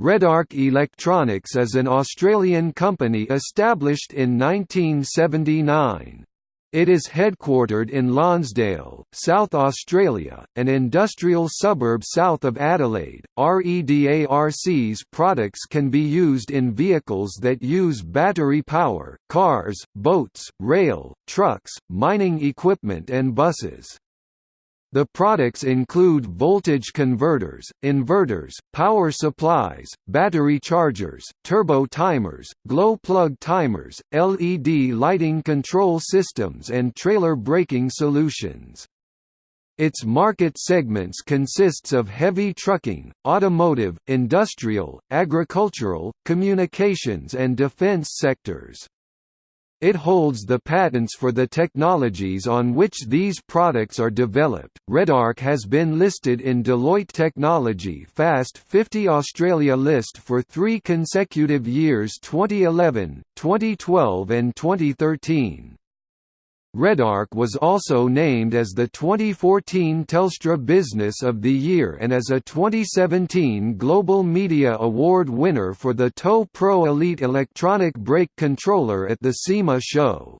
Redarc Electronics is an Australian company established in 1979. It is headquartered in Lonsdale, South Australia, an industrial suburb south of Adelaide. REDARC's products can be used in vehicles that use battery power, cars, boats, rail, trucks, mining equipment and buses. The products include voltage converters, inverters, power supplies, battery chargers, turbo timers, glow plug timers, LED lighting control systems and trailer braking solutions. Its market segments consists of heavy trucking, automotive, industrial, agricultural, communications and defense sectors. It holds the patents for the technologies on which these products are developed. Redarc has been listed in Deloitte Technology Fast 50 Australia list for three consecutive years 2011, 2012 and 2013. Redarc was also named as the 2014 Telstra Business of the Year and as a 2017 Global Media Award winner for the TOW Pro Elite electronic brake controller at the SEMA show.